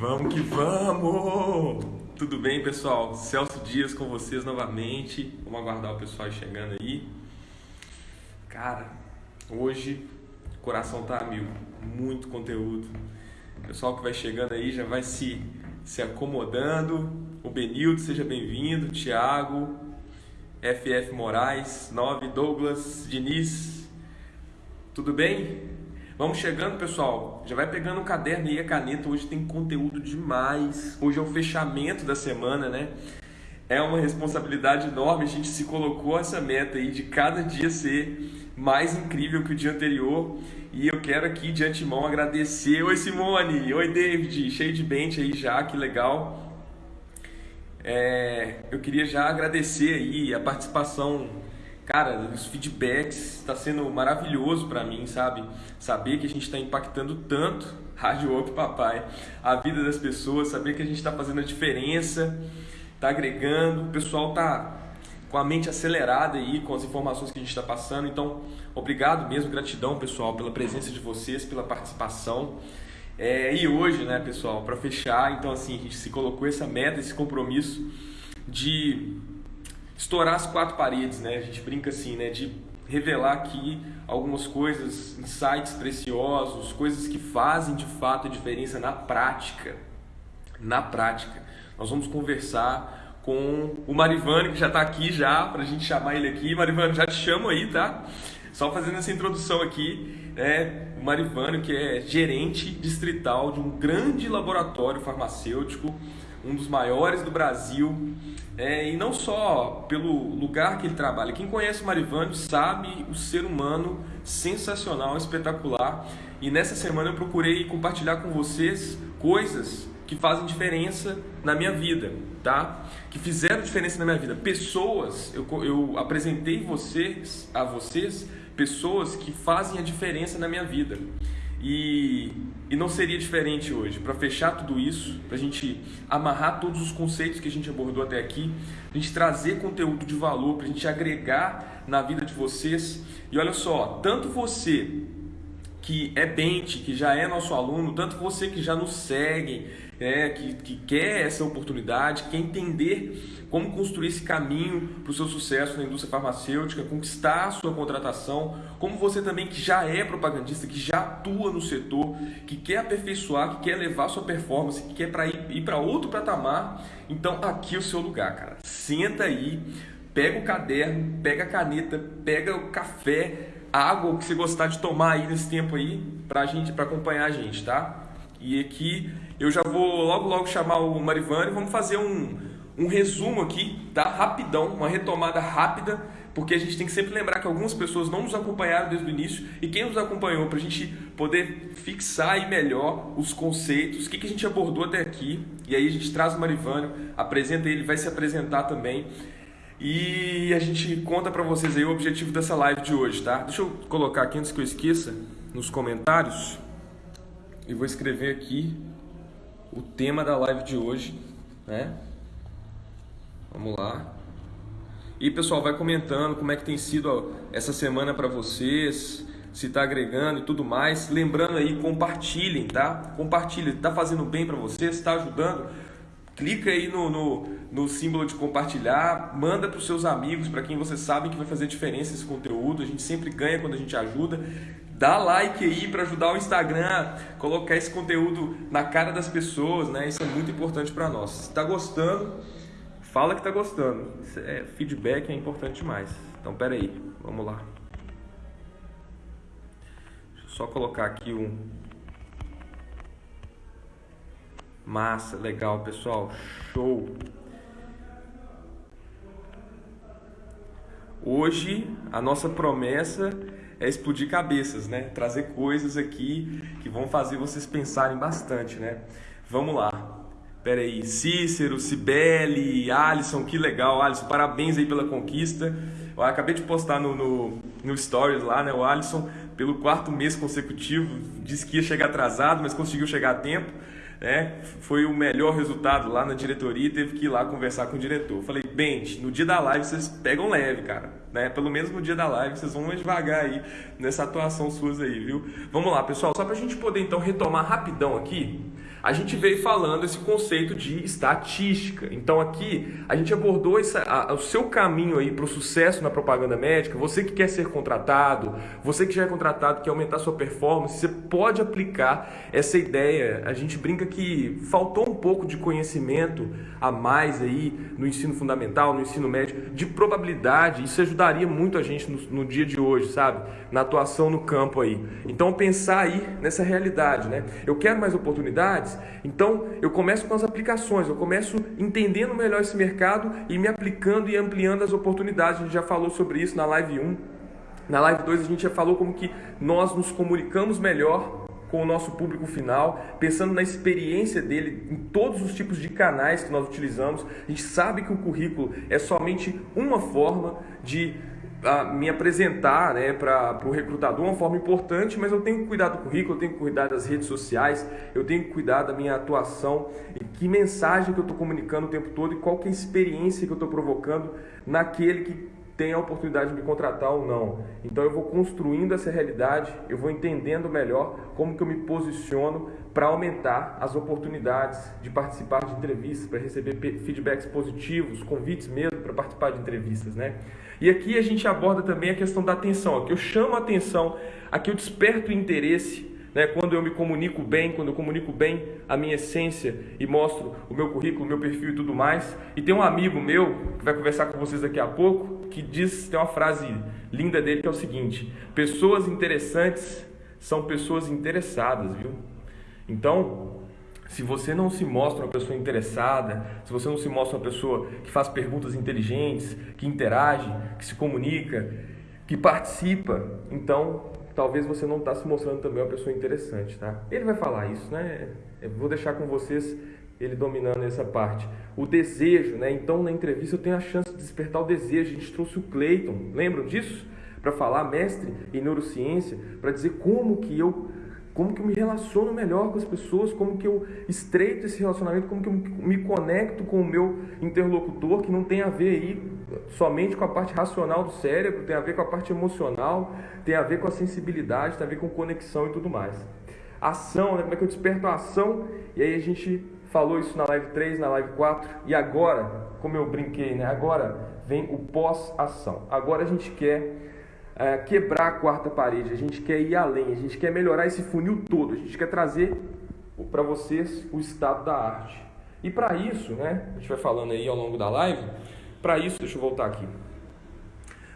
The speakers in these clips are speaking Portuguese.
Vamos que vamos! Tudo bem, pessoal? Celso Dias com vocês novamente. Vamos aguardar o pessoal chegando aí. Cara, hoje o coração tá mil. Muito conteúdo. O pessoal que vai chegando aí já vai se, se acomodando. O Benildo, seja bem-vindo. Tiago, FF Moraes, 9, Douglas, Diniz. Tudo bem? Vamos chegando, pessoal. Já vai pegando o caderno e a caneta. Hoje tem conteúdo demais. Hoje é o fechamento da semana, né? É uma responsabilidade enorme. A gente se colocou essa meta aí de cada dia ser mais incrível que o dia anterior. E eu quero aqui de antemão agradecer. Oi, Simone. Oi, David. Cheio de bente aí já. Que legal. É, eu queria já agradecer aí a participação cara, os feedbacks está sendo maravilhoso para mim, sabe? Saber que a gente está impactando tanto, Rádio Up Papai, a vida das pessoas, saber que a gente está fazendo a diferença, está agregando, o pessoal tá com a mente acelerada aí com as informações que a gente está passando. Então, obrigado mesmo, gratidão pessoal pela presença de vocês, pela participação. É, e hoje, né, pessoal, para fechar, então assim, a gente se colocou essa meta, esse compromisso de estourar as quatro paredes, né? A gente brinca assim, né? De revelar aqui algumas coisas, insights preciosos, coisas que fazem de fato a diferença na prática. Na prática. Nós vamos conversar com o Marivane, que já está aqui já, para a gente chamar ele aqui. Marivane, já te chamo aí, tá? Só fazendo essa introdução aqui, né? o Marivane, que é gerente distrital de um grande laboratório farmacêutico, um dos maiores do Brasil, é, e não só pelo lugar que ele trabalha. Quem conhece o Marivânio sabe o ser humano sensacional, espetacular. E nessa semana eu procurei compartilhar com vocês coisas que fazem diferença na minha vida, tá? Que fizeram diferença na minha vida. Pessoas, eu, eu apresentei vocês a vocês pessoas que fazem a diferença na minha vida. E, e não seria diferente hoje. Para fechar tudo isso, para a gente amarrar todos os conceitos que a gente abordou até aqui, a gente trazer conteúdo de valor, para a gente agregar na vida de vocês. E olha só, tanto você que é Bente, que já é nosso aluno, tanto você que já nos segue, que, que quer essa oportunidade, quer entender como construir esse caminho para o seu sucesso na indústria farmacêutica, conquistar a sua contratação, como você também que já é propagandista, que já atua no setor, que quer aperfeiçoar, que quer levar sua performance, que quer para ir, ir para outro patamar, então aqui é o seu lugar, cara. Senta aí, pega o caderno, pega a caneta, pega o café, água, o que você gostar de tomar aí nesse tempo aí, para gente, para acompanhar a gente, tá? E aqui eu já vou logo logo chamar o Marivane, vamos fazer um, um resumo aqui, tá? Rapidão, uma retomada rápida, porque a gente tem que sempre lembrar que algumas pessoas não nos acompanharam desde o início e quem nos acompanhou para a gente poder fixar aí melhor os conceitos, o que, que a gente abordou até aqui, e aí a gente traz o Marivânio, apresenta ele, vai se apresentar também. E a gente conta para vocês aí o objetivo dessa live de hoje, tá? Deixa eu colocar aqui antes que eu esqueça nos comentários e vou escrever aqui o tema da live de hoje, né? Vamos lá. E pessoal, vai comentando como é que tem sido essa semana para vocês, se está agregando e tudo mais. Lembrando aí, compartilhem, tá? Compartilhem, está fazendo bem para vocês, está ajudando clica aí no, no, no símbolo de compartilhar, manda para os seus amigos, para quem você sabe que vai fazer diferença esse conteúdo. A gente sempre ganha quando a gente ajuda. Dá like aí para ajudar o Instagram colocar esse conteúdo na cara das pessoas, né? Isso é muito importante para nós. Se está gostando, fala que está gostando. É, feedback é importante demais. Então, pera aí, vamos lá. Deixa eu só colocar aqui um Massa, legal, pessoal. Show. Hoje a nossa promessa é explodir cabeças, né? Trazer coisas aqui que vão fazer vocês pensarem bastante, né? Vamos lá. Pera aí, Cícero, Cibele, Alisson, que legal, Alisson, parabéns aí pela conquista. Eu acabei de postar no, no, no Stories lá, né? O Alisson, pelo quarto mês consecutivo, disse que ia chegar atrasado, mas conseguiu chegar a tempo né, foi o melhor resultado lá na diretoria e teve que ir lá conversar com o diretor. Falei, Bente, no dia da live vocês pegam leve, cara. Né? Pelo menos no dia da live vocês vão devagar aí nessa atuação suas aí, viu? Vamos lá, pessoal, só para a gente poder então retomar rapidão aqui. A gente veio falando esse conceito de estatística. Então aqui a gente abordou essa, a, o seu caminho aí para o sucesso na propaganda médica. Você que quer ser contratado, você que já é contratado, quer aumentar sua performance, você pode aplicar essa ideia. A gente brinca que faltou um pouco de conhecimento a mais aí no ensino fundamental, no ensino médio, de probabilidade. Isso ajudaria muito a gente no, no dia de hoje, sabe? Na atuação no campo aí. Então pensar aí nessa realidade, né? Eu quero mais oportunidades então, eu começo com as aplicações, eu começo entendendo melhor esse mercado e me aplicando e ampliando as oportunidades. A gente já falou sobre isso na live 1. Na live 2 a gente já falou como que nós nos comunicamos melhor com o nosso público final, pensando na experiência dele em todos os tipos de canais que nós utilizamos. A gente sabe que o currículo é somente uma forma de me apresentar né, para o recrutador uma forma importante, mas eu tenho que cuidar do currículo, eu tenho que cuidar das redes sociais, eu tenho que cuidar da minha atuação, e que mensagem que eu estou comunicando o tempo todo e qual que é a experiência que eu estou provocando naquele que tem a oportunidade de me contratar ou não. Então eu vou construindo essa realidade, eu vou entendendo melhor como que eu me posiciono para aumentar as oportunidades de participar de entrevistas, para receber feedbacks positivos, convites mesmo para participar de entrevistas, né? E aqui a gente aborda também a questão da atenção. Aqui eu chamo a atenção, aqui eu desperto interesse, né? quando eu me comunico bem, quando eu comunico bem a minha essência e mostro o meu currículo, o meu perfil e tudo mais. E tem um amigo meu, que vai conversar com vocês daqui a pouco, que diz, tem uma frase linda dele que é o seguinte: pessoas interessantes são pessoas interessadas, viu? Então, se você não se mostra uma pessoa interessada, se você não se mostra uma pessoa que faz perguntas inteligentes, que interage, que se comunica, que participa, então talvez você não está se mostrando também uma pessoa interessante, tá? Ele vai falar isso, né? Eu vou deixar com vocês ele dominando essa parte. O desejo, né? Então na entrevista eu tenho a chance de despertar o desejo. A gente trouxe o Clayton, lembram disso? Para falar, mestre em neurociência, para dizer como que eu como que eu me relaciono melhor com as pessoas, como que eu estreito esse relacionamento, como que eu me conecto com o meu interlocutor, que não tem a ver aí somente com a parte racional do cérebro, tem a ver com a parte emocional, tem a ver com a sensibilidade, tem a ver com conexão e tudo mais. Ação, né? como é que eu desperto a ação? E aí a gente falou isso na live 3, na live 4, e agora, como eu brinquei, né? agora vem o pós-ação. Agora a gente quer é, quebrar a quarta parede, a gente quer ir além, a gente quer melhorar esse funil todo, a gente quer trazer para vocês o estado da arte. E para isso, né, a gente vai falando aí ao longo da live, para isso, deixa eu voltar aqui.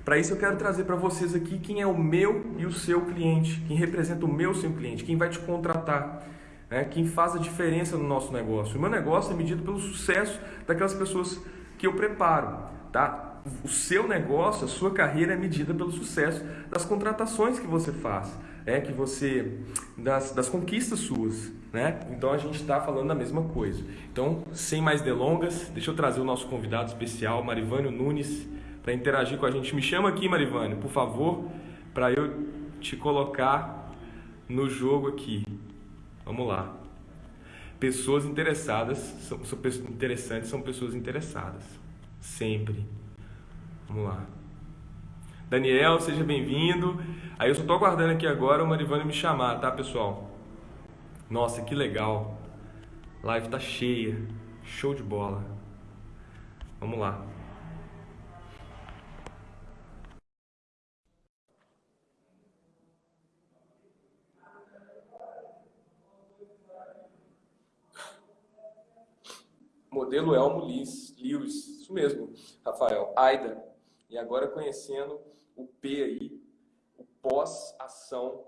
Para isso eu quero trazer para vocês aqui quem é o meu e o seu cliente, quem representa o meu e o seu cliente, quem vai te contratar, né, quem faz a diferença no nosso negócio. O meu negócio é medido pelo sucesso daquelas pessoas que eu preparo, tá? O seu negócio, a sua carreira é medida pelo sucesso das contratações que você faz, é que você das, das conquistas suas, né? Então a gente está falando da mesma coisa. Então, sem mais delongas, deixa eu trazer o nosso convidado especial, Marivânio Nunes, para interagir com a gente. Me chama aqui, Marivânio, por favor, para eu te colocar no jogo aqui. Vamos lá. Pessoas interessadas são, são interessantes, são pessoas interessadas. Sempre. Vamos lá. Daniel, seja bem-vindo. Aí eu só tô aguardando aqui agora o Marivane me chamar, tá, pessoal? Nossa, que legal. Live tá cheia. Show de bola. Vamos lá. Modelo Elmo Lewis, isso mesmo, Rafael. Aida. E agora conhecendo o P aí, o pós-ação,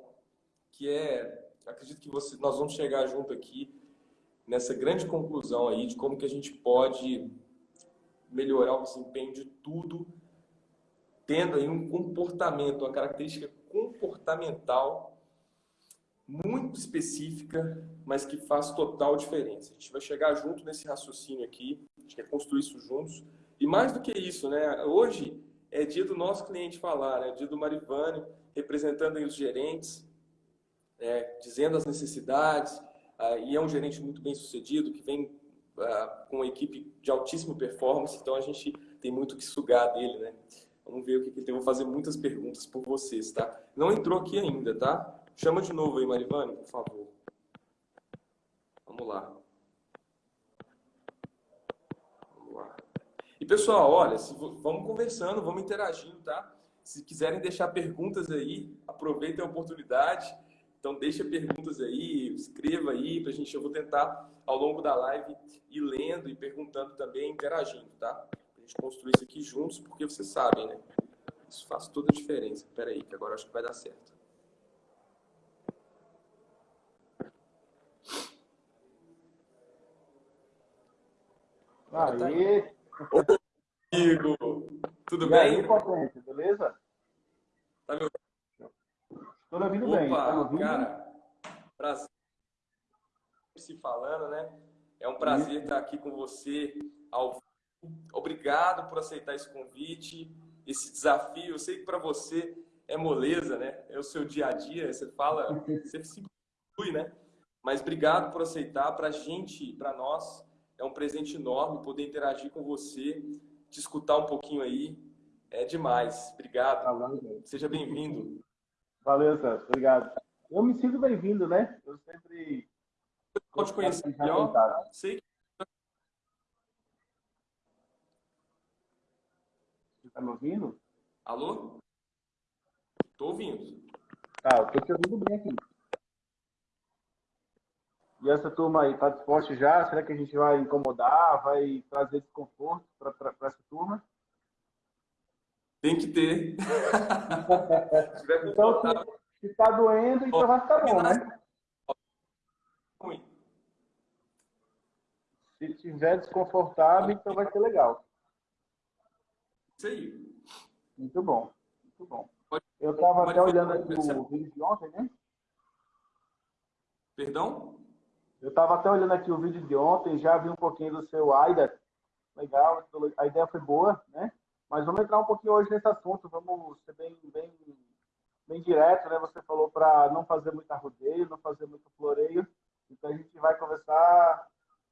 que é, acredito que você, nós vamos chegar junto aqui nessa grande conclusão aí de como que a gente pode melhorar o desempenho de tudo, tendo aí um comportamento, uma característica comportamental muito específica, mas que faz total diferença. A gente vai chegar junto nesse raciocínio aqui, a gente quer construir isso juntos. E mais do que isso, né? Hoje é dia do nosso cliente falar, né? dia do Marivane, representando os gerentes, é, dizendo as necessidades, ah, e é um gerente muito bem sucedido, que vem ah, com uma equipe de altíssima performance, então a gente tem muito que sugar dele, né? Vamos ver o que, que ele tem. Vou fazer muitas perguntas por vocês, tá? Não entrou aqui ainda, tá? Chama de novo aí, Marivane, por favor. Vamos lá. Vamos lá. E pessoal, olha, se, vamos conversando, vamos interagindo, tá? Se quiserem deixar perguntas aí, aproveitem a oportunidade. Então deixa perguntas aí, escreva aí pra gente. Eu vou tentar ao longo da live ir lendo e perguntando também, interagindo, tá? Pra gente construir isso aqui juntos, porque vocês sabem, né? Isso faz toda a diferença. Espera aí, que agora acho que vai dar certo. Aí. Amigo, tudo e bem? Aí, potente, beleza? Tá me Estou ouvindo Opa, bem. Tá me ouvindo? cara, prazer se falando, né? É um prazer estar aqui com você ao vivo. Obrigado por aceitar esse convite, esse desafio. Eu sei que para você é moleza, né? É o seu dia a dia, você fala, você se inclui, né? Mas obrigado por aceitar. Para a gente, para nós, é um presente enorme poder interagir com você, te escutar um pouquinho aí. É demais. Obrigado. Tá Seja bem-vindo. Valeu, Celso. Obrigado. Eu me sinto bem-vindo, né? Eu sempre. Pode conhecer melhor. Sei que Você tá me ouvindo? Alô? Tô ouvindo. Tá, eu tô te ouvindo bem aqui. E essa turma aí, tá disposta já? Será que a gente vai incomodar? Vai trazer desconforto para essa turma? Tem que ter. Então, se, se tá doendo, então vai ficar bom, né? Se tiver desconfortável, então vai ser legal. Isso aí. Muito bom, muito bom. Eu estava até olhando aqui o vídeo de ontem, né? Perdão? Eu estava até olhando aqui o vídeo de ontem, já vi um pouquinho do seu AIDA. Legal, a ideia foi boa, né? Mas vamos entrar um pouquinho hoje nesse assunto, vamos ser bem, bem, bem direto, né? Você falou para não fazer muito arrodeio, não fazer muito floreio. Então a gente vai conversar,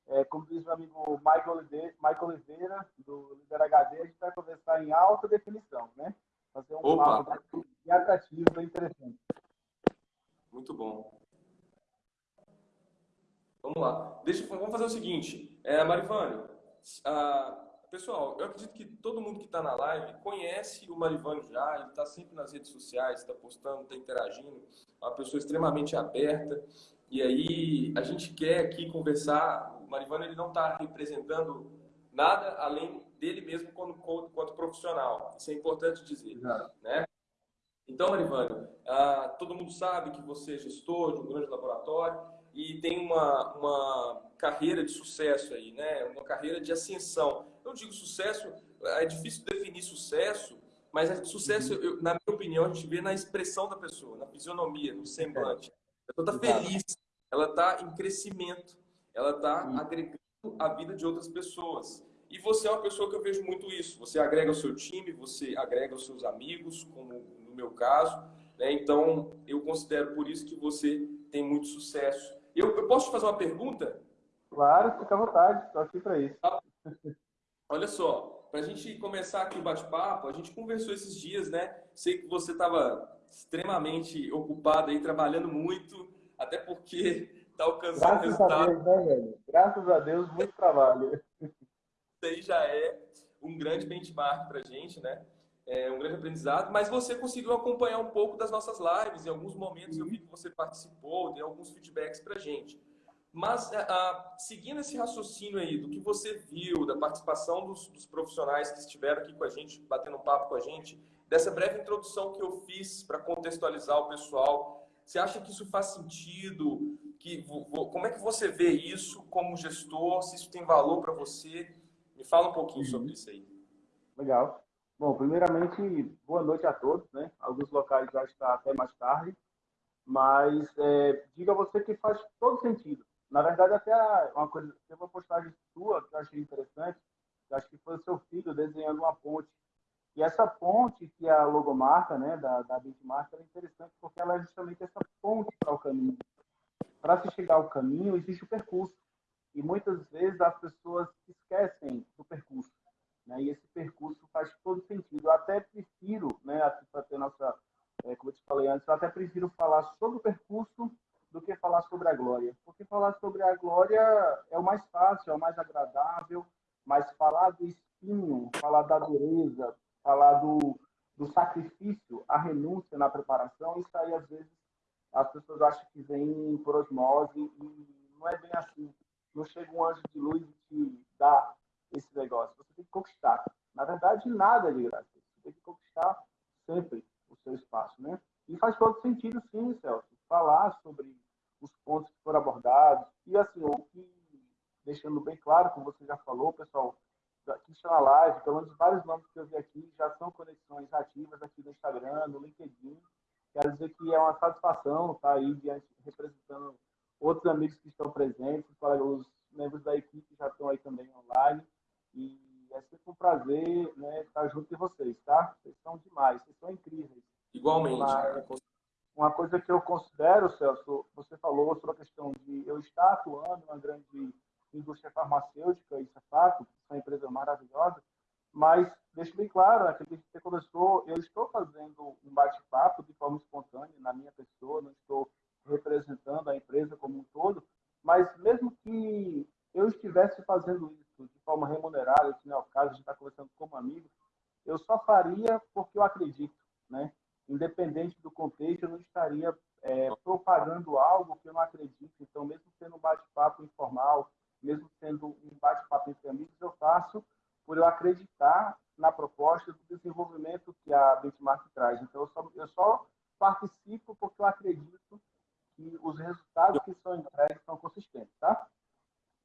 é, como diz meu amigo Michael Oliveira, Michael Oliveira do Líder HD, a gente vai conversar em alta definição, né? Fazer um Opa. papo bem atrativo, bem interessante. Muito bom. Vamos lá. Deixa, vamos fazer o seguinte. É, Marivane, pessoal, eu acredito que todo mundo que está na live conhece o Marivane já, ele está sempre nas redes sociais, está postando, está interagindo, é uma pessoa extremamente aberta. E aí a gente quer aqui conversar. O Marivane ele não está representando nada além dele mesmo quanto, quanto profissional. Isso é importante dizer. né? Então, Marivane, ah, todo mundo sabe que você é gestor de um grande laboratório e tem uma, uma carreira de sucesso aí, né? Uma carreira de ascensão. Eu digo sucesso, é difícil definir sucesso, mas é sucesso, eu- na minha opinião, a gente vê na expressão da pessoa, na fisionomia, no semblante. A pessoa está feliz, ela está em crescimento, ela está Sim. agregando a vida de outras pessoas. E você é uma pessoa que eu vejo muito isso. Você agrega o seu time, você agrega os seus amigos, como no meu caso. Né? Então, eu considero por isso que você tem muito sucesso. Eu, eu posso te fazer uma pergunta? Claro, fica à vontade, estou aqui para isso. Olha só, para a gente começar aqui o bate-papo, a gente conversou esses dias, né? Sei que você estava extremamente ocupado aí, trabalhando muito, até porque está alcançando Graças a resultado. Deus, né, velho? Graças a Deus, muito trabalho. Isso aí já é um grande benchmark para a gente, né? É um grande aprendizado. Mas você conseguiu acompanhar um pouco das nossas lives. Em alguns momentos eu vi que você participou, deu alguns feedbacks para a gente. Mas, seguindo esse raciocínio aí, do que você viu, da participação dos, dos profissionais que estiveram aqui com a gente, batendo papo com a gente, dessa breve introdução que eu fiz para contextualizar o pessoal, você acha que isso faz sentido? Que, vo- vo- como é que você vê isso como gestor? Se isso tem valor para você? Me fala um pouquinho Uhum. sobre isso aí. Legal. Bom, primeiramente, boa noite a todos, né? Alguns locais já está até mais tarde, mas é, diga você que faz todo sentido. Na verdade, até uma coisa, tem uma postagem sua que eu achei interessante, que acho que foi o seu filho desenhando uma ponte. E essa ponte, que é a logomarca, né, da, da ela é interessante porque ela é justamente essa ponte para o caminho. Para se chegar ao caminho, existe o percurso. E muitas vezes as pessoas esquecem do percurso. Né? E esse percurso faz todo sentido. Eu até prefiro, né, para ter nossa, é, como eu te falei antes, eu até prefiro falar sobre o percurso do que falar sobre a glória. Porque falar sobre a glória é o mais fácil, é o mais agradável, mas falar do espinho, falar da dureza, falar do, do sacrifício, a renúncia na preparação, isso aí às vezes as pessoas acham que vem por osmose e não é bem assim. Não chega um anjo de luz e te dá esse negócio. Você tem que conquistar. Na verdade, nada é de graça. Você tem que conquistar sempre o seu espaço, né? E faz todo sentido, sim, Celso, falar sobre os pontos que foram abordados. E, assim, o que, deixando bem claro, como você já falou, pessoal, que está na live, pelo menos vários nomes que eu vi aqui já são conexões ativas aqui no Instagram, no LinkedIn. Quero dizer que é uma satisfação estar aí diante, representando outros amigos que estão presentes, os membros da equipe já estão aí também online. E é sempre um prazer né, estar junto de vocês, tá? Vocês são demais, vocês são incríveis. Igualmente. Mas, uma coisa que eu considero, Celso, você falou sobre a questão de eu estar atuando uma grande indústria farmacêutica, isso é fato, é uma empresa maravilhosa, mas deixo bem claro, né, que você começou, eu estou fazendo um bate-papo de forma espontânea na minha pessoa, não estou representando a empresa como um todo, mas mesmo que eu estivesse fazendo isso de forma remunerada, se não é o caso, a gente está conversando como amigo, eu só faria porque eu acredito, né? Independente do contexto, eu não estaria é, propagando algo que eu não acredito. Então, mesmo sendo um bate-papo informal, mesmo sendo um bate-papo entre amigos, eu faço por eu acreditar na proposta do desenvolvimento que a Benchmark traz. Então, eu só, eu só participo porque eu acredito que os resultados que são entregues são consistentes, tá?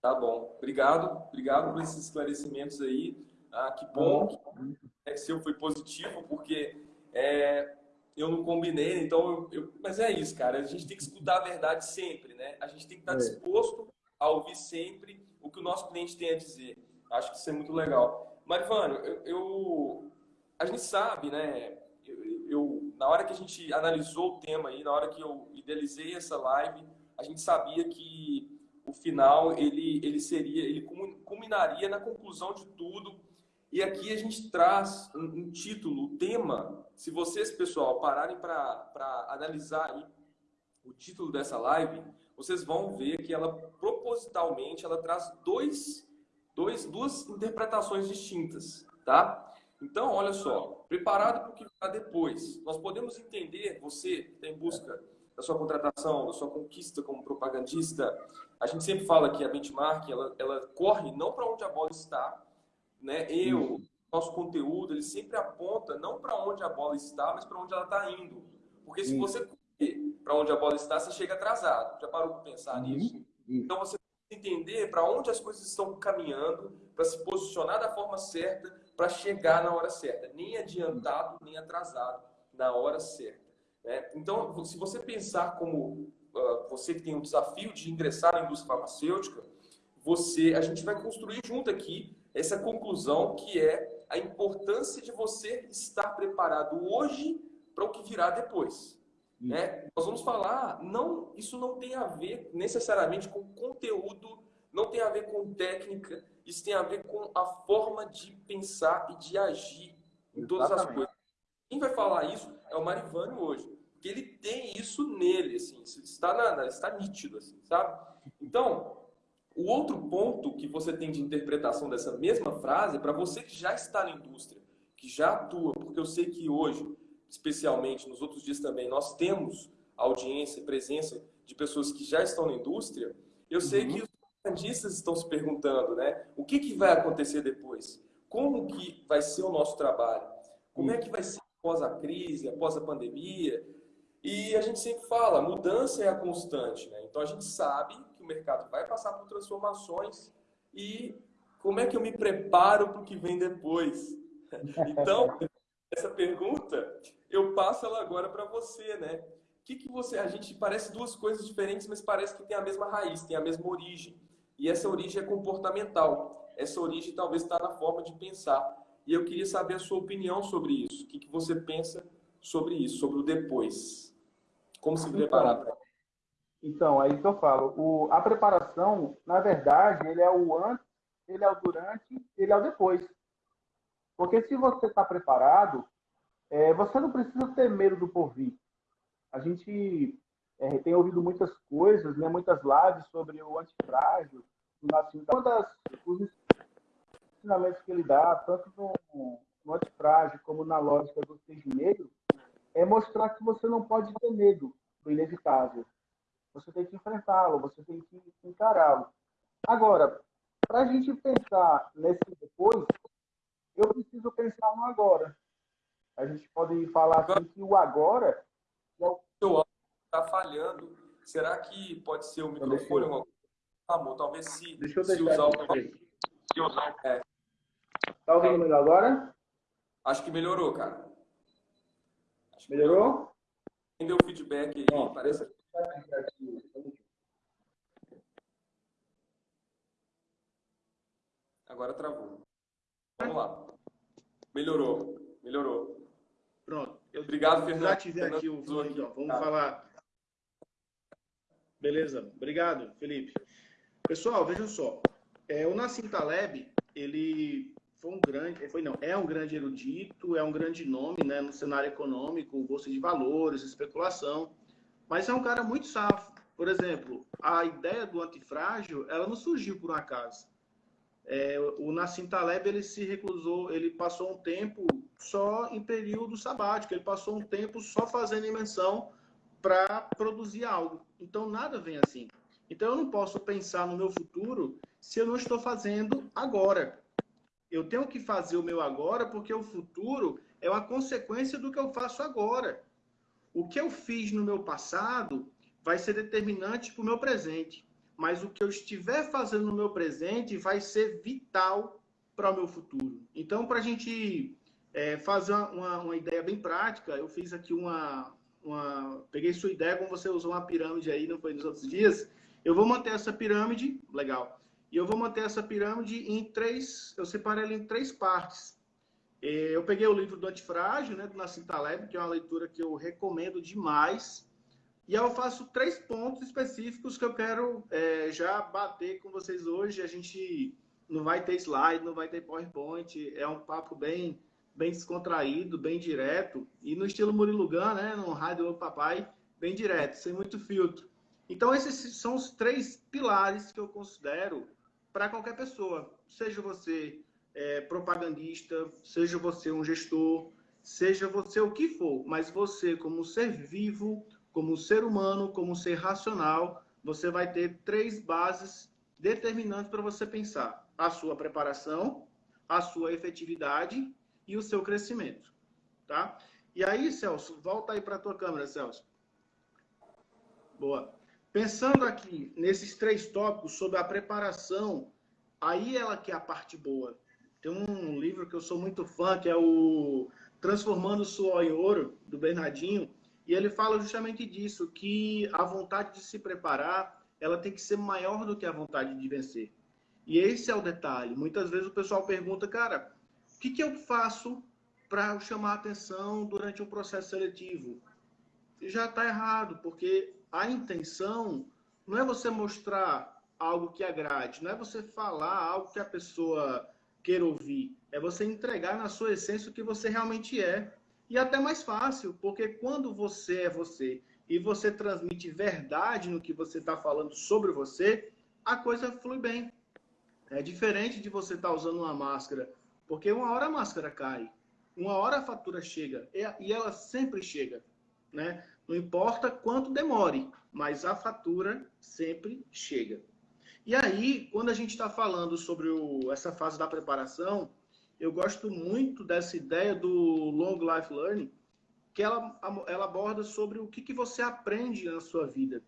Tá bom. Obrigado. Obrigado por esses esclarecimentos aí. Ah, que bom que o seu foi positivo, porque é, eu não combinei, então eu, eu, Mas é isso, cara. A gente tem que escutar a verdade sempre, né? A gente tem que estar é. disposto a ouvir sempre o que o nosso cliente tem a dizer. Acho que isso é muito legal. Marivano, eu, eu a gente sabe, né? Eu, eu, na hora que a gente analisou o tema aí, na hora que eu idealizei essa live, a gente sabia que o final ele ele seria, ele culminaria na conclusão de tudo. E aqui a gente traz um, um título, o tema. Se vocês, pessoal, pararem para analisar aí o título dessa live, vocês vão ver que ela propositalmente ela traz dois, dois, duas interpretações distintas, tá? Então, olha só, preparado para o que virá depois. Nós podemos entender, você que está em busca da sua contratação, da sua conquista como propagandista, a gente sempre fala que a benchmark, ela, ela corre não para onde a bola está, né? Eu, nosso conteúdo, ele sempre aponta não para onde a bola está, mas para onde ela está indo. Porque se você para onde a bola está, você chega atrasado. Já parou para pensar uhum. nisso? Então você entender para onde as coisas estão caminhando, para se posicionar da forma certa, para chegar na hora certa. Nem adiantado, nem atrasado, na hora certa. Né? Então, se você pensar como uh, você que tem o desafio de ingressar na indústria farmacêutica, você, a gente vai construir junto aqui essa conclusão que é a importância de você estar preparado hoje para o que virá depois. Né? Nós vamos falar, não, isso não tem a ver necessariamente com conteúdo, não tem a ver com técnica, isso tem a ver com a forma de pensar e de agir em todas Exatamente. as coisas. Quem vai falar isso é o Marivânio hoje, porque ele tem isso nele, assim, está, na, está nítido, assim, sabe? Então, o outro ponto que você tem de interpretação dessa mesma frase é para você que já está na indústria, que já atua, porque eu sei que hoje especialmente nos outros dias também, nós temos audiência, presença de pessoas que já estão na indústria, eu sei uhum. que os propagandistas estão se perguntando, né? O que, que vai acontecer depois? Como que vai ser o nosso trabalho? Como é que vai ser após a crise, após a pandemia? E a gente sempre fala, mudança é a constante, né? Então a gente sabe que o mercado vai passar por transformações e como é que eu me preparo para o que vem depois? Então, essa pergunta, eu passo ela agora para você, né? O que, que você. A gente parece duas coisas diferentes, mas parece que tem a mesma raiz, tem a mesma origem. E essa origem é comportamental. Essa origem talvez está na forma de pensar. E eu queria saber a sua opinião sobre isso. O que, que você pensa sobre isso, sobre o depois? Como se preparar para então, aí que eu falo. O, a preparação, na verdade, ele é o antes, ele é o durante, ele é o depois. Porque se você está preparado, é, você não precisa ter medo do porvir. A gente é, tem ouvido muitas coisas, né, muitas lives sobre o antifrágil, Nascimento. Uma das os ensinamentos que ele dá, tanto no, no antifrágil como na lógica do cisne negro, é mostrar que você não pode ter medo do inevitável. Você tem que enfrentá-lo, você tem que encará-lo. Agora, para a gente pensar nesse depois, eu preciso pensar no agora. A gente pode falar assim que o agora. É o seu áudio está falhando. Será que pode ser o microfone? Amor, talvez se, deixa eu se usar o. Se usar. É. Tá ouvindo melhor agora? Acho que melhorou, cara. melhorou? Quem deu feedback aí, Bom, parece. Agora travou. Vamos lá. Melhorou. Melhorou. Pronto. Eu Obrigado, Fernando. Já tive aqui o então. Vamos tá. falar. Beleza. Obrigado, Felipe. Pessoal, vejam só. É, o Nassim Taleb, ele foi um grande, foi não, é um grande erudito, é um grande nome, né, no cenário econômico, bolsa de valores, especulação, mas é um cara muito safo. Por exemplo, a ideia do antifrágil, ela não surgiu por um acaso. É, o Nassim Taleb ele se reclusou, ele passou um tempo só em período sabático, ele passou um tempo só fazendo invenção para produzir algo. Então nada vem assim. Então eu não posso pensar no meu futuro se eu não estou fazendo agora. Eu tenho que fazer o meu agora porque o futuro é uma consequência do que eu faço agora. O que eu fiz no meu passado vai ser determinante para o meu presente mas o que eu estiver fazendo no meu presente vai ser vital para o meu futuro. Então, para a gente é, fazer uma, uma, ideia bem prática, eu fiz aqui uma, uma. Peguei sua ideia, como você usou uma pirâmide aí, não foi nos outros dias. Eu vou manter essa pirâmide, legal. E eu vou manter essa pirâmide em três. Eu separei ela em três partes. É, eu peguei o livro do Antifrágil, né, do Nassim Taleb, que é uma leitura que eu recomendo demais. E eu faço três pontos específicos que eu quero é, já bater com vocês hoje. A gente não vai ter slide, não vai ter PowerPoint. É um papo bem, bem descontraído, bem direto. E no estilo Murilo Gun, né? No Rádio do Papai, bem direto, sem muito filtro. Então, esses são os três pilares que eu considero para qualquer pessoa. Seja você é, propagandista, seja você um gestor, seja você o que for, mas você, como ser vivo, como ser humano, como ser racional, você vai ter três bases determinantes para você pensar: a sua preparação, a sua efetividade e o seu crescimento, tá? E aí, Celso, volta aí para a tua câmera, Celso. Boa. Pensando aqui nesses três tópicos sobre a preparação, aí ela que é a parte boa. Tem um livro que eu sou muito fã, que é o Transformando Suor em Ouro, do Bernardinho, e ele fala justamente disso, que a vontade de se preparar, ela tem que ser maior do que a vontade de vencer. E esse é o detalhe. Muitas vezes o pessoal pergunta, cara, o que, que eu faço para chamar atenção durante um processo seletivo? Já está errado, porque a intenção não é você mostrar algo que agrade, não é você falar algo que a pessoa queira ouvir, é você entregar na sua essência o que você realmente é. E até mais fácil, porque quando você é você e você transmite verdade no que você está falando sobre você, a coisa flui bem. É diferente de você estar tá usando uma máscara, porque uma hora a máscara cai, uma hora a fatura chega, e ela sempre chega. Né? Não importa quanto demore, mas a fatura sempre chega. E aí, quando a gente está falando sobre o, essa fase da preparação, eu gosto muito dessa ideia do Long Life Learning, que ela, ela aborda sobre o que, que você aprende na sua vida.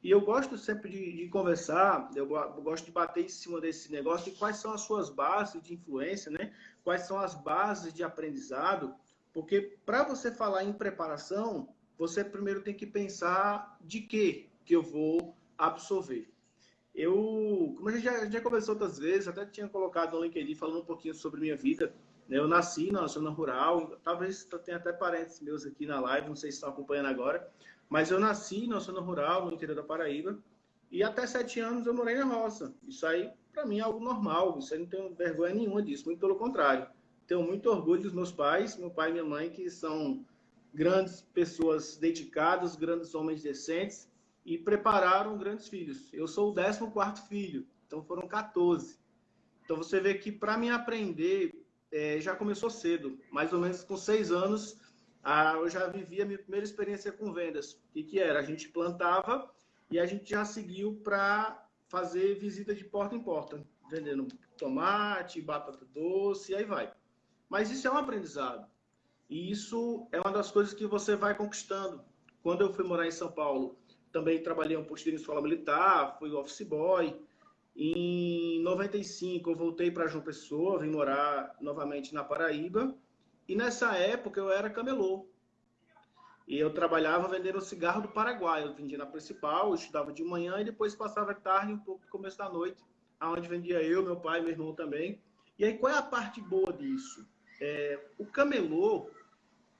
E eu gosto sempre de, de conversar, eu, gosto de bater em cima desse negócio de quais são as suas bases de influência, né? quais são as bases de aprendizado, porque para você falar em preparação, você primeiro tem que pensar de que que eu vou absorver. Eu, como a gente já, já conversou outras vezes, até tinha colocado no LinkedIn falando um pouquinho sobre minha vida. Né? Eu nasci na zona rural, talvez tenha até parentes meus aqui na live, não sei se estão acompanhando agora, mas eu nasci na zona rural, no interior da Paraíba, e até sete anos eu morei na roça. Isso aí, para mim, é algo normal, isso aí não tenho vergonha nenhuma disso, muito pelo contrário. Tenho muito orgulho dos meus pais, meu pai e minha mãe, que são grandes pessoas dedicadas, grandes homens decentes, e prepararam grandes filhos. Eu sou o 14 filho. Então foram 14. Então você vê que para mim aprender é, já começou cedo, mais ou menos com seis anos, ah, eu já vivi a minha primeira experiência com vendas. O que, que era? A gente plantava e a gente já seguiu para fazer visita de porta em porta, vendendo tomate, batata doce, e aí vai. Mas isso é um aprendizado. E isso é uma das coisas que você vai conquistando. Quando eu fui morar em São Paulo, também trabalhei um posto de escola militar, fui office boy. Em 95 eu voltei para João Pessoa, vim morar novamente na Paraíba. E nessa época eu era camelô. E eu trabalhava vendendo cigarro do Paraguai. Eu vendia na principal, estudava de manhã e depois passava tarde, um pouco no começo da noite, aonde vendia eu, meu pai, meu irmão também. E aí qual é a parte boa disso? É, o camelô,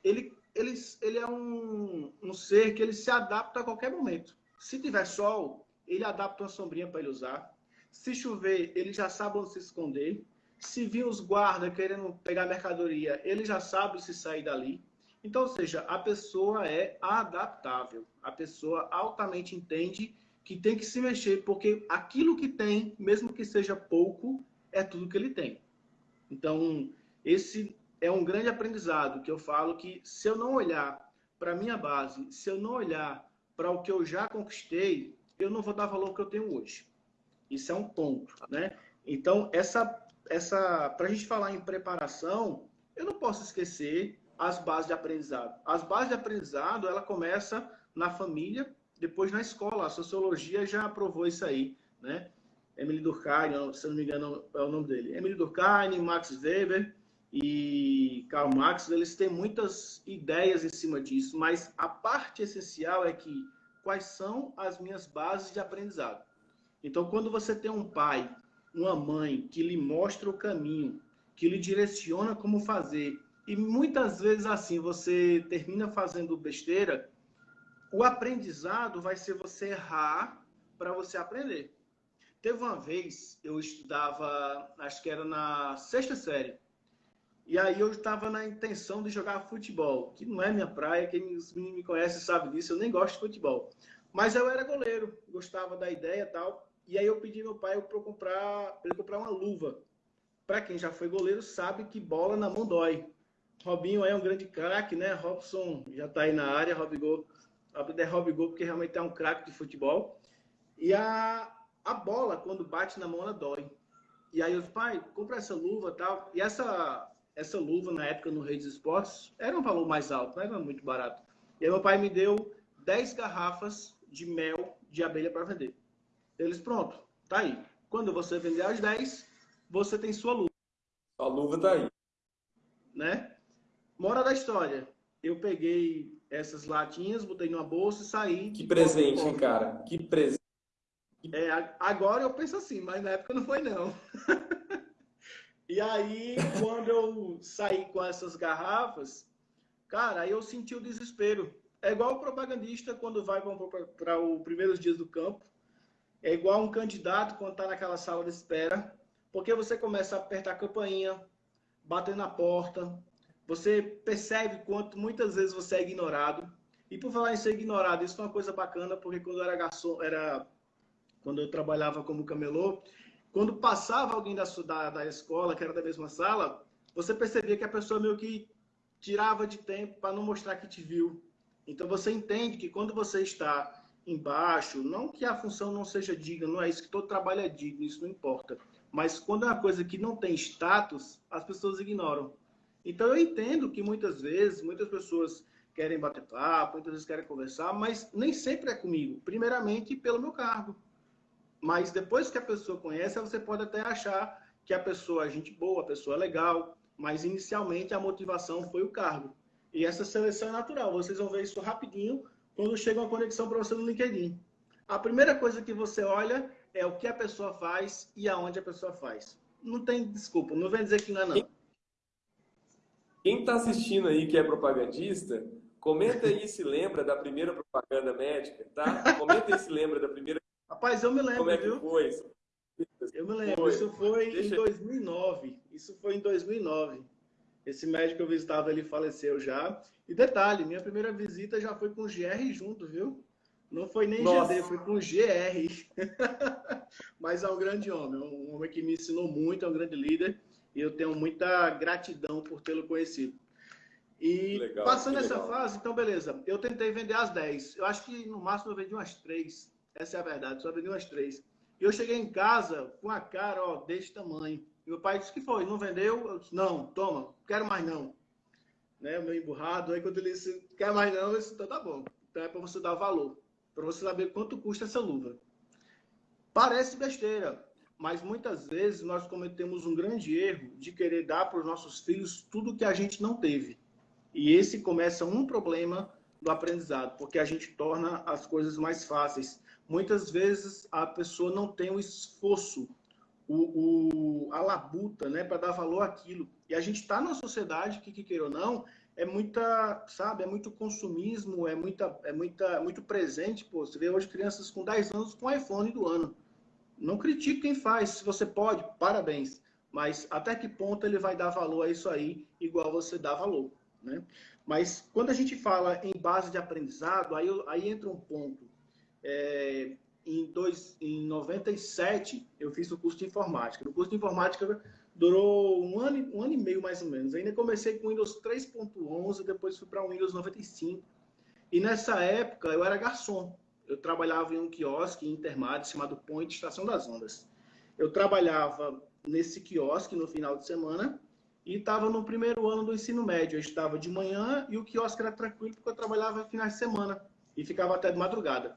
ele, ele, ele é um, um ser que ele se adapta a qualquer momento. Se tiver sol, ele adapta uma sombrinha para ele usar. Se chover, ele já sabe onde se esconder. Se vir os guardas querendo pegar mercadoria, ele já sabe se sair dali. Então, ou seja, a pessoa é adaptável. A pessoa altamente entende que tem que se mexer, porque aquilo que tem, mesmo que seja pouco, é tudo que ele tem. Então, esse é um grande aprendizado que eu falo que se eu não olhar para a minha base, se eu não olhar para o que eu já conquistei, eu não vou dar valor ao que eu tenho hoje. Isso é um ponto, né? Então, essa, essa, para a gente falar em preparação, eu não posso esquecer as bases de aprendizado. As bases de aprendizado, ela começa na família, depois na escola. A sociologia já provou isso aí, né? Emily Durkheim, se não me engano é o nome dele. Emily Durkheim, Max Weber e Karl Marx, eles têm muitas ideias em cima disso, mas a parte essencial é que quais são as minhas bases de aprendizado. Então, quando você tem um pai, uma mãe que lhe mostra o caminho, que lhe direciona como fazer, e muitas vezes assim você termina fazendo besteira, o aprendizado vai ser você errar para você aprender. Teve uma vez, eu estudava, acho que era na sexta série, e aí eu estava na intenção de jogar futebol, que não é minha praia, quem me conhece sabe disso, eu nem gosto de futebol. Mas eu era goleiro, gostava da ideia e tal, e aí eu pedi meu pai para comprar, ele comprar uma luva. Para quem já foi goleiro sabe que bola na mão dói. Robinho é um grande craque, né? Robson já está aí na área, Robigol, é Robigol porque realmente é um craque de futebol. E a, a bola, quando bate na mão, ela dói. E aí os pai, compra essa luva tal. E essa, essa luva, na época, no Rei dos Esportes, era um valor mais alto, não era muito barato. E aí meu pai me deu 10 garrafas de mel de abelha para vender. Eles, pronto, tá aí. Quando você vender as 10, você tem sua luva. A luva tá aí. Né? Mora da história. Eu peguei essas latinhas, botei numa bolsa e saí. Que presente, hein, cara? Que presente. É, agora eu penso assim, mas na época não foi não. e aí, quando eu saí com essas garrafas, cara, aí eu senti o desespero. É igual o propagandista quando vai para os primeiros dias do campo. É igual um candidato quando está naquela sala de espera. Porque você começa a apertar a campainha, bater na porta. Você percebe quanto muitas vezes você é ignorado. E por falar em ser ignorado, isso foi uma coisa bacana, porque quando eu era garçom, era quando eu trabalhava como camelô, quando passava alguém da, da, da escola, que era da mesma sala, você percebia que a pessoa meio que tirava de tempo para não mostrar que te viu. Então você entende que quando você está embaixo, não que a função não seja digna, não é isso que todo trabalho é digno, isso não importa. Mas quando é uma coisa que não tem status, as pessoas ignoram. Então eu entendo que muitas vezes, muitas pessoas querem bater papo, muitas vezes querem conversar, mas nem sempre é comigo. Primeiramente pelo meu cargo. Mas depois que a pessoa conhece, você pode até achar que a pessoa é gente boa, a pessoa é legal, mas inicialmente a motivação foi o cargo. E essa seleção é natural. Vocês vão ver isso rapidinho quando chega uma conexão para você no LinkedIn. A primeira coisa que você olha é o que a pessoa faz e aonde a pessoa faz. Não tem desculpa, não vem dizer que não é não. Quem está assistindo aí que é propagandista, comenta aí se lembra da primeira propaganda médica, tá? Comenta aí se lembra da primeira Rapaz, eu me lembro, Como é que viu? foi? Eu me lembro. Foi. Isso foi Deixa... em 2009. Isso foi em 2009. Esse médico que eu visitava, ele faleceu já. E detalhe, minha primeira visita já foi com GR junto, viu? Não foi nem Nossa. GD, foi com GR. mas é um grande homem, um homem que me ensinou muito, é um grande líder e eu tenho muita gratidão por tê-lo conhecido. E legal, passando essa fase, então beleza, eu tentei vender as 10. Eu acho que no máximo eu vendi umas 3. Essa é a verdade, só vendi umas 3. E eu cheguei em casa com a cara, ó, desse tamanho. E meu pai disse que foi, não vendeu? Eu disse, não, toma, quero mais não. Né, meio emburrado. Aí quando ele disse, quer mais não, eu disse, então tá bom. Então é para você dar valor, para você saber quanto custa essa luva. Parece besteira, mas muitas vezes nós cometemos um grande erro de querer dar para os nossos filhos tudo que a gente não teve. E esse começa um problema do aprendizado, porque a gente torna as coisas mais fáceis. Muitas vezes a pessoa não tem o esforço, o, o a labuta, né, para dar valor àquilo. E a gente está numa sociedade que, que queira ou não, é muita, sabe, é muito consumismo, é muita, é muita, muito presente. Pô, você vê hoje crianças com 10 anos com iPhone do ano. Não critique quem faz, se você pode, parabéns. Mas até que ponto ele vai dar valor a isso aí, igual você dá valor, né? Mas quando a gente fala em base de aprendizado, aí, aí entra um ponto. É, em, dois, em 97, eu fiz o curso de informática. No curso de informática durou um ano, um ano e meio mais ou menos. Ainda comecei com Windows 3.11, depois fui para o Windows 95. E nessa época eu era garçom. Eu trabalhava em um quiosque em Intermate chamado Point Estação das Ondas. Eu trabalhava nesse quiosque no final de semana e estava no primeiro ano do ensino médio. Eu estava de manhã e o quiosque era tranquilo porque eu trabalhava finais de semana e ficava até de madrugada.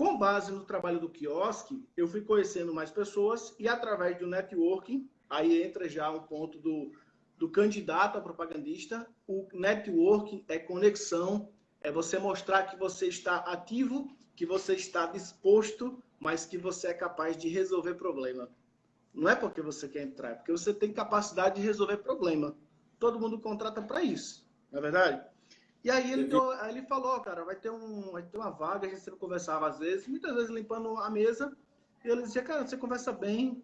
Com base no trabalho do quiosque, eu fui conhecendo mais pessoas e através do networking, aí entra já um ponto do, do candidato a propagandista, o networking é conexão, é você mostrar que você está ativo, que você está disposto, mas que você é capaz de resolver problema. Não é porque você quer entrar, é porque você tem capacidade de resolver problema. Todo mundo contrata para isso, não é verdade? E aí ele, deu, aí ele falou, cara, vai ter, um, vai ter uma vaga, a gente sempre conversava às vezes, muitas vezes limpando a mesa, e ele dizia, cara, você conversa bem,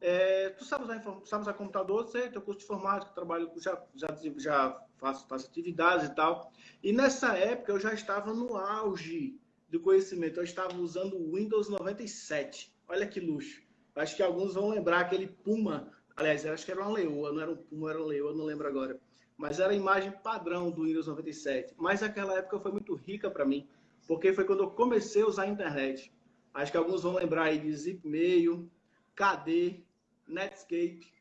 é, tu sabe usar, sabe usar computador, sei, teu curso de informática, trabalho, já, já, já faço, faço atividades e tal. E nessa época eu já estava no auge do conhecimento, eu estava usando o Windows 97. Olha que luxo. Acho que alguns vão lembrar aquele Puma. Aliás, acho que era uma leoa, não era um Puma, era uma leoa, não lembro agora. Mas era a imagem padrão do Windows 97. Mas aquela época foi muito rica para mim, porque foi quando eu comecei a usar a internet. Acho que alguns vão lembrar aí de Zipmail, KD, Netscape.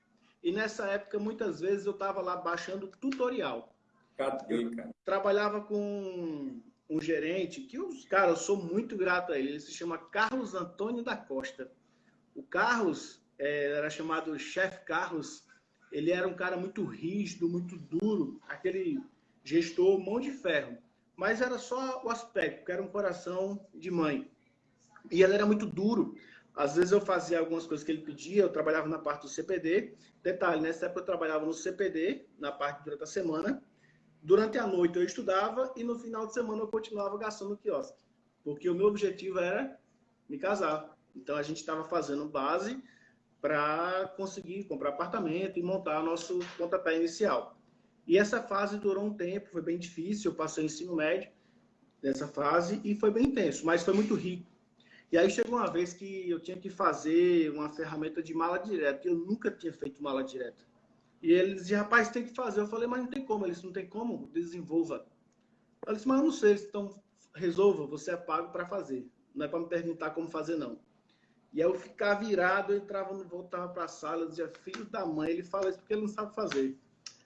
E nessa época, muitas vezes, eu estava lá baixando tutorial. KD, cara. Trabalhava com um gerente, que, os cara, eu sou muito grato a ele. Ele se chama Carlos Antônio da Costa. O Carlos, é, era chamado chefe Carlos, ele era um cara muito rígido, muito duro, aquele gestor mão de ferro. Mas era só o aspecto, que era um coração de mãe. E ele era muito duro. Às vezes eu fazia algumas coisas que ele pedia, eu trabalhava na parte do CPD. Detalhe, nessa época eu trabalhava no CPD, na parte durante a semana. Durante a noite eu estudava e no final de semana eu continuava gastando no quiosque. Porque o meu objetivo era me casar. Então a gente estava fazendo base para conseguir comprar apartamento e montar nosso pontapé inicial. E essa fase durou um tempo, foi bem difícil, eu passei ensino médio nessa fase e foi bem intenso, mas foi muito rico. E aí chegou uma vez que eu tinha que fazer uma ferramenta de mala direta, eu nunca tinha feito mala direta. E ele dizia, rapaz, tem que fazer. Eu falei, mas não tem como. Ele disse, não tem como, desenvolva. Eu disse, mas eu não sei, então resolva, você é pago para fazer. Não é para me perguntar como fazer, não. E aí eu ficava virado, eu entrava, voltava para a sala, eu dizia, filho da mãe, ele fala isso porque ele não sabe fazer.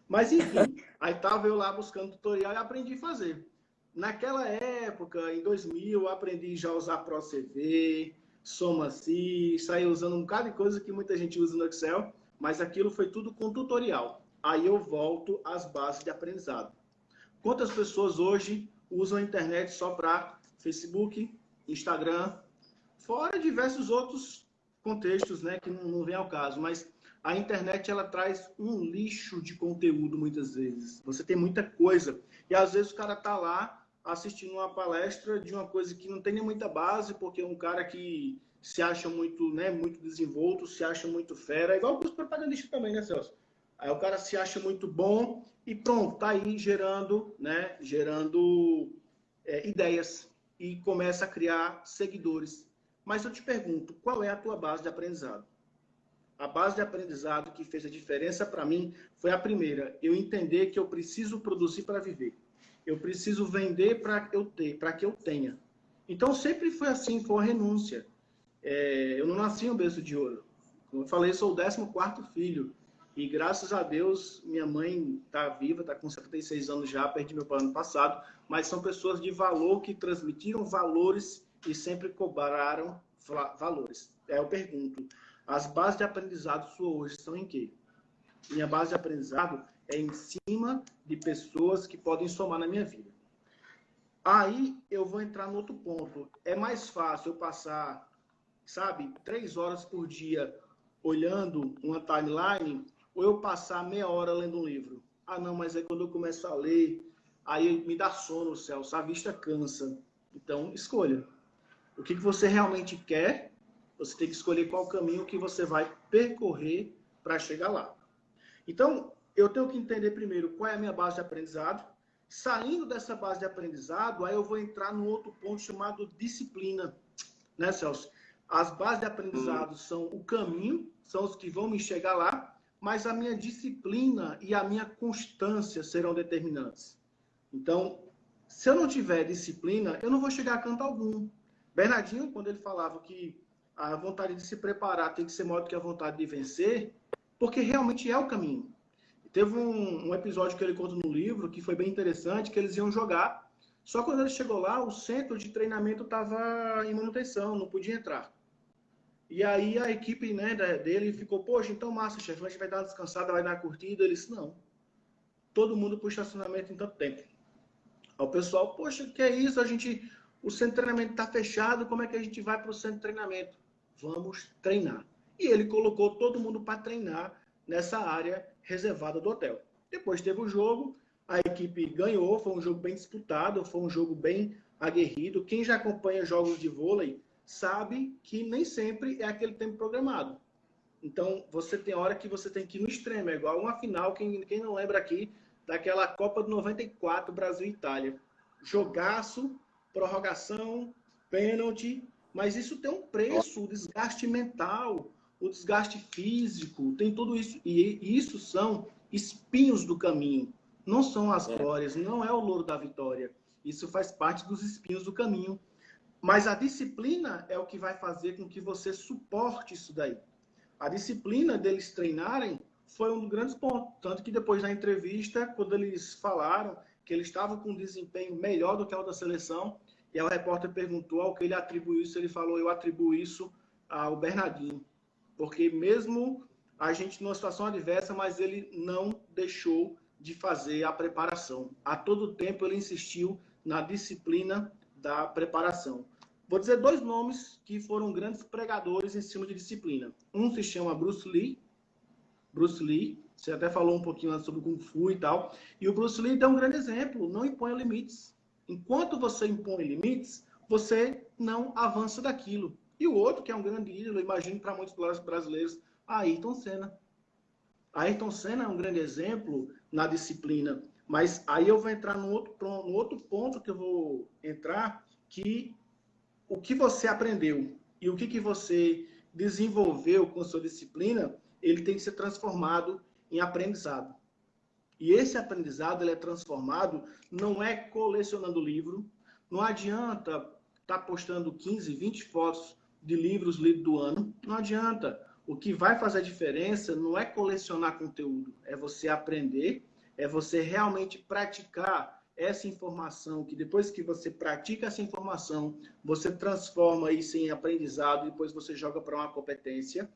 Mas enfim, aí estava eu lá buscando tutorial e aprendi a fazer. Naquela época, em 2000, eu aprendi já a usar ProCV, SomaCi, saí usando um bocado de coisa que muita gente usa no Excel, mas aquilo foi tudo com tutorial. Aí eu volto às bases de aprendizado. Quantas pessoas hoje usam a internet só para Facebook, Instagram, Fora diversos outros contextos, né, que não, não vem ao caso, mas a internet ela traz um lixo de conteúdo muitas vezes. Você tem muita coisa e às vezes o cara tá lá assistindo uma palestra de uma coisa que não tem nem muita base, porque é um cara que se acha muito, né, muito desenvolto, se acha muito fera, igual os propagandistas também, né, Celso? Aí o cara se acha muito bom e pronto, tá aí gerando, né, gerando é, ideias e começa a criar seguidores Mas eu te pergunto, qual é a tua base de aprendizado? A base de aprendizado que fez a diferença para mim foi a primeira, eu entender que eu preciso produzir para viver. Eu preciso vender para eu ter, para que eu tenha. Então sempre foi assim, foi uma renúncia. É, eu não nasci um berço de ouro. Como eu falei, sou o 14 filho. E graças a Deus, minha mãe está viva, está com 76 anos já, perdi meu pai ano passado. Mas são pessoas de valor que transmitiram valores e sempre cobraram valores. Aí eu pergunto, as bases de aprendizado sua hoje são em quê? Minha base de aprendizado é em cima de pessoas que podem somar na minha vida. Aí eu vou entrar no outro ponto. É mais fácil eu passar, sabe, três horas por dia olhando uma timeline ou eu passar meia hora lendo um livro? Ah, não, mas é quando eu começo a ler, aí me dá sono, Celso, a vista cansa. Então, escolha. O que você realmente quer, você tem que escolher qual caminho que você vai percorrer para chegar lá. Então, eu tenho que entender primeiro qual é a minha base de aprendizado. Saindo dessa base de aprendizado, aí eu vou entrar no outro ponto chamado disciplina. Né, Celso? As bases de aprendizado hum. são o caminho, são os que vão me chegar lá, mas a minha disciplina e a minha constância serão determinantes. Então, se eu não tiver disciplina, eu não vou chegar a canto algum. Bernardinho, quando ele falava que a vontade de se preparar tem que ser maior do que a vontade de vencer, porque realmente é o caminho. Teve um, um, episódio que ele conta no livro que foi bem interessante, que eles iam jogar. Só quando ele chegou lá, o centro de treinamento estava em manutenção, não podia entrar. E aí a equipe né, dele ficou, poxa, então massa, chefe, a gente vai dar uma descansada, vai dar uma curtida. Ele disse, não. Todo mundo para o estacionamento em tanto tempo. Aí o pessoal, poxa, que é isso? A gente, o centro de treinamento está fechado, como é que a gente vai para o centro de treinamento? Vamos treinar. E ele colocou todo mundo para treinar nessa área reservada do hotel. Depois teve o jogo, a equipe ganhou, foi um jogo bem disputado, foi um jogo bem aguerrido. Quem já acompanha jogos de vôlei sabe que nem sempre é aquele tempo programado. Então, você tem hora que você tem que ir no extremo, é igual uma final, quem, quem não lembra aqui, daquela Copa de 94, Brasil e Itália. Jogaço, prorrogação, pênalti, mas isso tem um preço, o desgaste mental, o desgaste físico, tem tudo isso. E isso são espinhos do caminho. Não são as é. glórias, não é o louro da vitória. Isso faz parte dos espinhos do caminho. Mas a disciplina é o que vai fazer com que você suporte isso daí. A disciplina deles treinarem foi um dos grandes pontos. Tanto que depois da entrevista, quando eles falaram que eles estavam com um desempenho melhor do que a outra seleção, e o repórter perguntou ao que ele atribuiu isso, ele falou: Eu atribuo isso ao Bernardinho. Porque mesmo a gente numa situação adversa, mas ele não deixou de fazer a preparação. A todo tempo ele insistiu na disciplina da preparação. Vou dizer dois nomes que foram grandes pregadores em cima de disciplina. Um se chama Bruce Lee. Bruce Lee, você até falou um pouquinho sobre Kung Fu e tal. E o Bruce Lee deu um grande exemplo: não imponha limites. Enquanto você impõe limites, você não avança daquilo. E o outro, que é um grande ídolo, imagino para muitos brasileiros, Ayrton Senna. Ayrton Senna é um grande exemplo na disciplina. Mas aí eu vou entrar no outro, no outro ponto que eu vou entrar, que o que você aprendeu e o que, que você desenvolveu com sua disciplina, ele tem que ser transformado em aprendizado. E esse aprendizado ele é transformado, não é colecionando livro, não adianta estar tá postando 15, 20 fotos de livros lidos do ano. Não adianta. O que vai fazer a diferença não é colecionar conteúdo, é você aprender, é você realmente praticar essa informação, que depois que você pratica essa informação, você transforma isso em aprendizado, depois você joga para uma competência,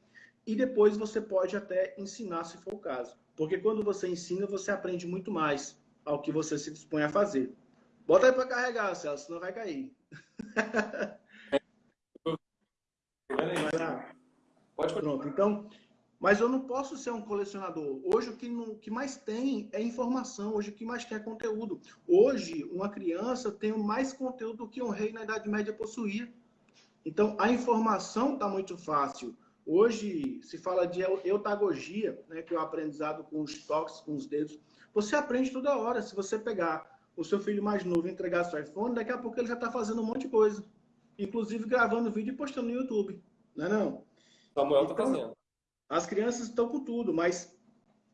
e depois você pode até ensinar, se for o caso. Porque quando você ensina, você aprende muito mais ao que você se dispõe a fazer. Bota aí para carregar, Celso, senão vai cair. Pode Pronto, então, mas eu não posso ser um colecionador. Hoje o que, não, que mais tem é informação, hoje o que mais tem é conteúdo. Hoje, uma criança tem mais conteúdo do que um rei na Idade Média possuía. Então, a informação está muito fácil. Hoje se fala de eutagogia, né, que é o aprendizado com os toques, com os dedos. Você aprende toda hora. Se você pegar o seu filho mais novo e entregar seu iPhone, daqui a pouco ele já está fazendo um monte de coisa. inclusive gravando vídeo e postando no YouTube. Não é não? Samuel está então, fazendo. As crianças estão com tudo, mas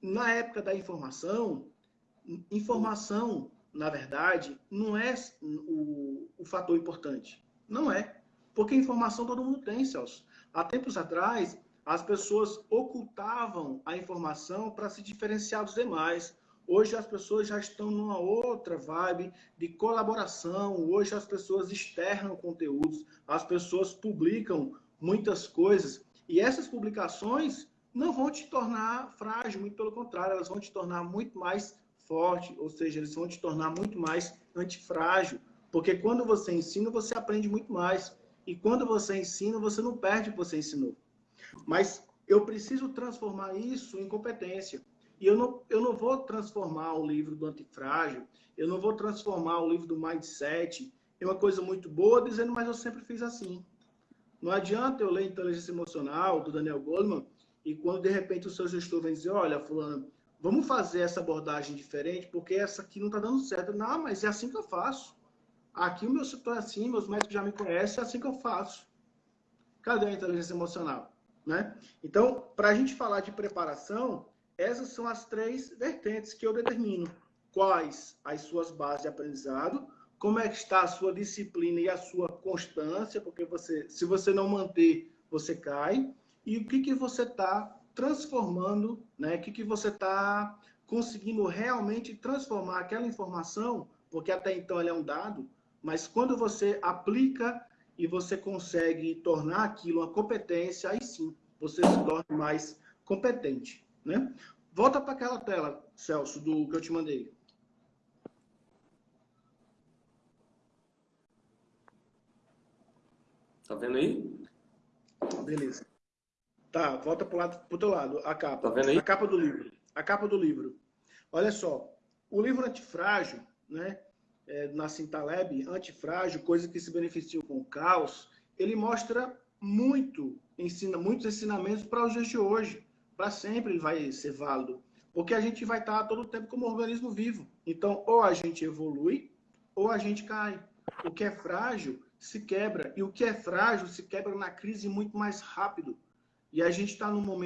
na época da informação, informação, na verdade, não é o, o fator importante. Não é. Porque informação todo mundo tem, Celso. Há tempos atrás, as pessoas ocultavam a informação para se diferenciar dos demais. Hoje as pessoas já estão numa outra vibe de colaboração. Hoje as pessoas externam conteúdos, as pessoas publicam muitas coisas. E essas publicações não vão te tornar frágil, muito pelo contrário, elas vão te tornar muito mais forte, ou seja, eles vão te tornar muito mais antifrágil. Porque quando você ensina, você aprende muito mais. E quando você ensina, você não perde o que você ensinou. Mas eu preciso transformar isso em competência. E eu não, eu não vou transformar o livro do antifrágil, eu não vou transformar o livro do mindset em uma coisa muito boa, dizendo, mas eu sempre fiz assim. Não adianta eu ler Inteligência Emocional, do Daniel Goleman, e quando de repente o seu gestor vem dizer, olha, fulano, vamos fazer essa abordagem diferente, porque essa aqui não está dando certo. Não, mas é assim que eu faço. Aqui o meu setor é assim, meus médicos já me conhecem, é assim que eu faço. Cadê a inteligência emocional? Né? Então, para a gente falar de preparação, essas são as três vertentes que eu determino. Quais as suas bases de aprendizado, como é que está a sua disciplina e a sua constância, porque você, se você não manter, você cai, e o que, que você está transformando, né? o que, que você está conseguindo realmente transformar aquela informação, porque até então ela é um dado, mas quando você aplica e você consegue tornar aquilo uma competência, aí sim você se torna mais competente. Né? Volta para aquela tela, Celso, do que eu te mandei. Tá vendo aí? Beleza. Tá, volta para o outro lado, a capa. Tá vendo aí? A capa do livro. A capa do livro. Olha só, o livro Antifrágil, né, é, na Cintaleb, Antifrágil, coisa que se beneficiam com o caos, ele mostra muito, ensina muitos ensinamentos para os dias de hoje. Para sempre ele vai ser válido. Porque a gente vai estar todo o tempo como organismo vivo. Então, ou a gente evolui, ou a gente cai. O que é frágil se quebra. E o que é frágil se quebra na crise muito mais rápido. E a gente está num momento